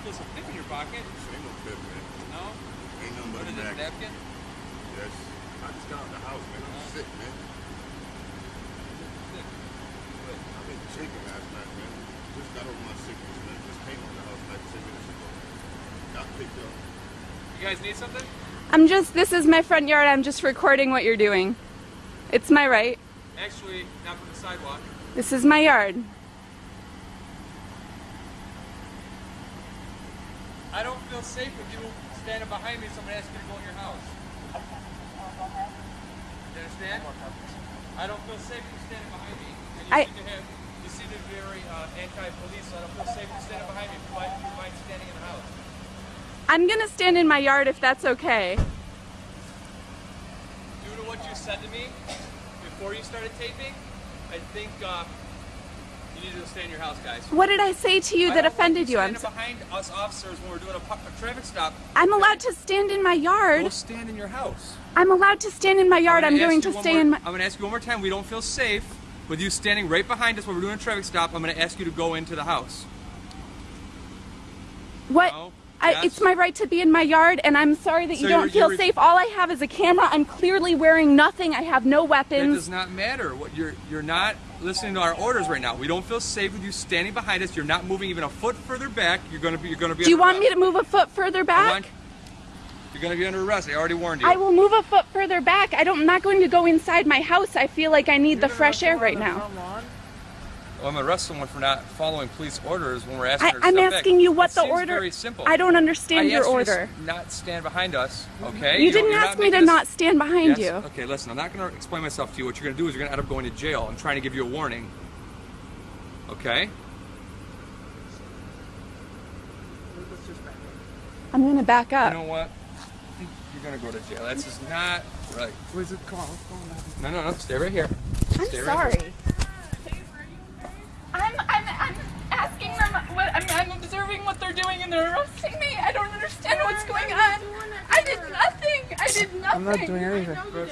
Ain't no fifth, man. No? Ain't nothing What but a it, a napkin. napkin? Yes. I just got out the house, man. I'm uh-huh. sick, man. I've been drinking last night, man. Just got over my sickness, man. Just came on the house like 10 minutes ago. Got picked up. You guys need something? I'm just, this is my front yard. I'm just recording what you're doing. It's my right. Actually, not from the sidewalk. This is my yard. I don't feel safe with you standing behind me, so I'm gonna you to go in your house. You understand? I don't feel safe with you standing behind me. And you I- seem to have, you seem to be very uh, anti-police, so I don't feel safe with you standing behind me. Do you mind, do you mind standing in the house? I'm gonna stand in my yard if that's okay. Due to what you said to me before you started taping, I think uh, you need to stay in your house, guys. What did I say to you I that offended you? I'm behind us officers when we're doing a, a traffic stop. I'm allowed to stand in my yard. stand in your house. I'm allowed to stand in my yard. I'm gonna going to stay more- in my. I'm gonna ask you one more time. We don't feel safe with you standing right behind us when we're doing a traffic stop. I'm gonna ask you to go into the house. What? No? I, Yes? It's my right to be in my yard, and I'm sorry that you don't you're- feel you're- safe. All I have is a camera. I'm clearly wearing nothing. I have no weapons. It does not matter. What you're you're not listening to our orders right now. We don't feel safe with you standing behind us. You're not moving even a foot further back. You're gonna be you're gonna be. Do you under want me to move a foot further back? on. You're gonna be under arrest. I already warned you. I will move a foot further back. I don't, I'm not going to go inside my house. I feel like I need the fresh air right now. Well, I'm gonna arrest someone for not following police orders when we're asking I, her to I'm step back. asking you what It the seems order. Very simple. I don't understand I your asked you to order. not stand behind us, okay? You don't- didn't ask me to making not stand behind Yes? you. Okay, listen, I'm not going to explain myself to you. What you're going to do is you're going to end up going to jail. I'm trying to give you a warning. Okay? I'm gonna back up. You know what? You're going to go to jail. That's just not right. Where's it? Come on, what's going on? No, no, no. Stay right here. I'm Stay right sorry. I'm, I'm, I'm asking them what I'm, I'm observing what they're doing and they're arresting me. I don't understand what's going on. I did nothing. I did nothing. I'm not doing anything. Unreal.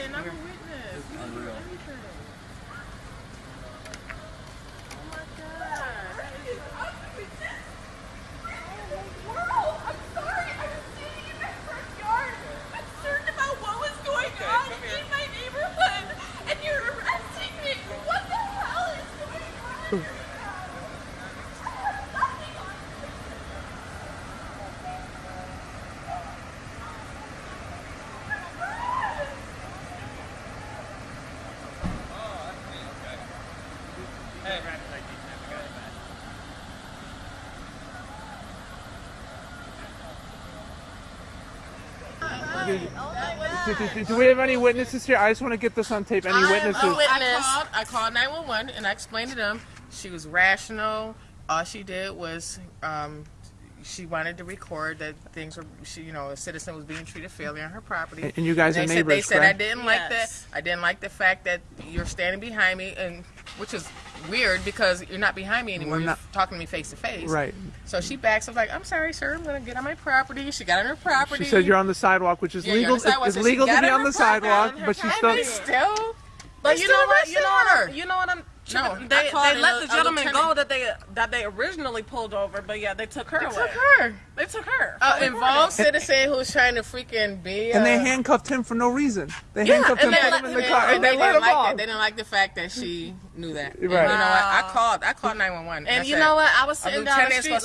on in my neighborhood, and you're arresting me. What the hell is going on? Hey, Do, do- do- do we have any witnesses here? I just want to get this on tape. Any witnesses? I called, I called 911 and I explained to them she was rational. All she did was um, she wanted to record that things were, she, you know, a citizen was being treated fairly on her property. And you guys they are said, They said I didn't like that. I didn't like the fact that you're standing behind me, and which is weird because you're not behind me anymore. We're You're not- talking to me face to face. Right. So she backs up like, "I'm sorry, sir. I'm going to get on my property." She got on her property. She said you're on the sidewalk, which is Yeah, legal. sidewalk, It's so legal to be on the sidewalk, on but she property. still. Still. But you know what? You know what? I'm, you know what? I'm. No, I they called they a- let the gentleman go that they that they originally pulled over, but yeah, they took her They away. took her. They took her. Uh, involved citizen who's trying to freaking be. And they uh, handcuffed him for no reason. They Yeah, handcuffed him, they put let him in the in. car, and and they they let didn't him like off. that. They didn't like the fact that she knew that. And You know what? I called. I called 911. And I you said, know what? I was sitting down the street.